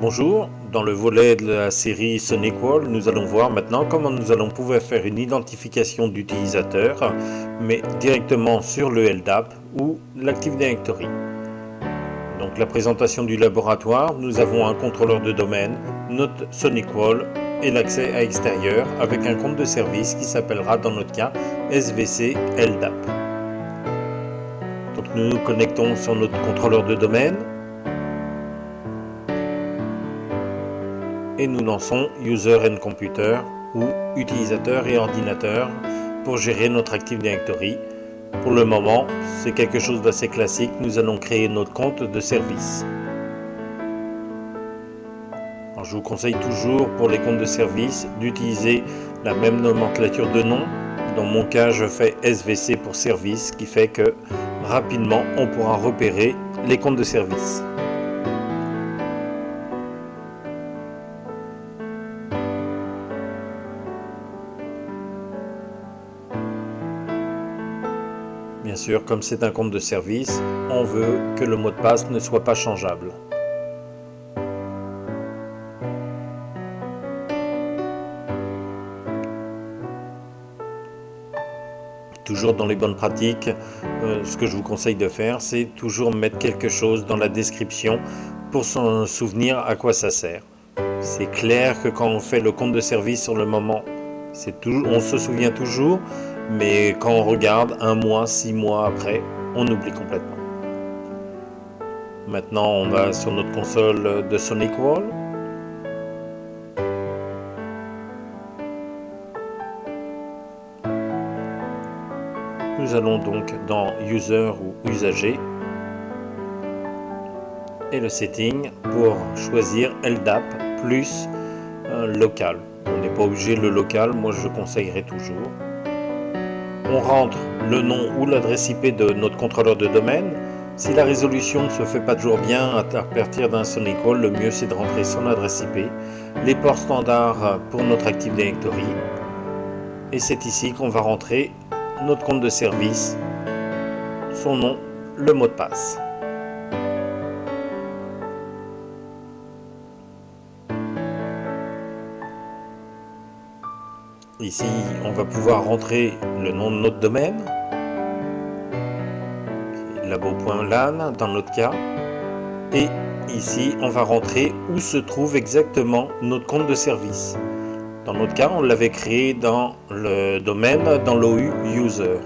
Bonjour, dans le volet de la série SonicWall, nous allons voir maintenant comment nous allons pouvoir faire une identification d'utilisateur, mais directement sur le LDAP ou l'Active Directory. Donc la présentation du laboratoire, nous avons un contrôleur de domaine, notre SonicWall et l'accès à extérieur avec un compte de service qui s'appellera dans notre cas SVC LDAP. Donc nous nous connectons sur notre contrôleur de domaine, et nous lançons User and Computer ou Utilisateur et Ordinateur pour gérer notre Active Directory. Pour le moment, c'est quelque chose d'assez classique, nous allons créer notre compte de service. je vous conseille toujours pour les comptes de service d'utiliser la même nomenclature de nom. Dans mon cas, je fais SVC pour service, qui fait que rapidement on pourra repérer les comptes de service. Sûr, comme c'est un compte de service, on veut que le mot de passe ne soit pas changeable. Toujours dans les bonnes pratiques, euh, ce que je vous conseille de faire, c'est toujours mettre quelque chose dans la description pour s'en souvenir à quoi ça sert. C'est clair que quand on fait le compte de service sur le moment, on se souvient toujours, mais quand on regarde un mois, six mois après, on oublie complètement. Maintenant, on va sur notre console de Sonic Wall. Nous allons donc dans User ou Usager et le setting pour choisir LDAP plus local. On n'est pas obligé le local, moi je conseillerais toujours on rentre le nom ou l'adresse IP de notre contrôleur de domaine. Si la résolution ne se fait pas toujours bien à partir d'un Sonic Call, le mieux c'est de rentrer son adresse IP, les ports standards pour notre Active Directory. Et c'est ici qu'on va rentrer notre compte de service, son nom, le mot de passe. Ici, on va pouvoir rentrer le nom de notre domaine, labo.lan dans notre cas, et ici, on va rentrer où se trouve exactement notre compte de service. Dans notre cas, on l'avait créé dans le domaine, dans l'OU user.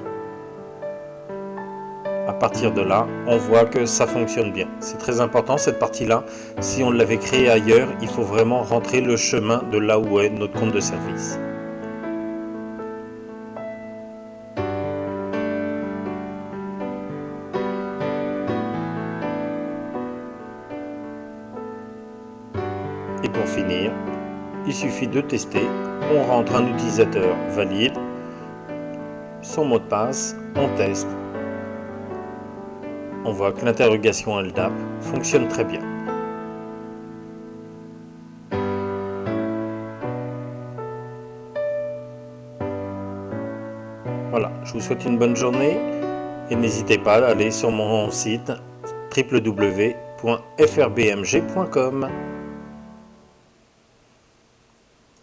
À partir de là, on voit que ça fonctionne bien. C'est très important cette partie-là. Si on l'avait créé ailleurs, il faut vraiment rentrer le chemin de là où est notre compte de service. Et pour finir, il suffit de tester. On rentre un utilisateur valide, son mot de passe, on teste. On voit que l'interrogation LDAP fonctionne très bien. Voilà, je vous souhaite une bonne journée et n'hésitez pas à aller sur mon site www.frbmg.com.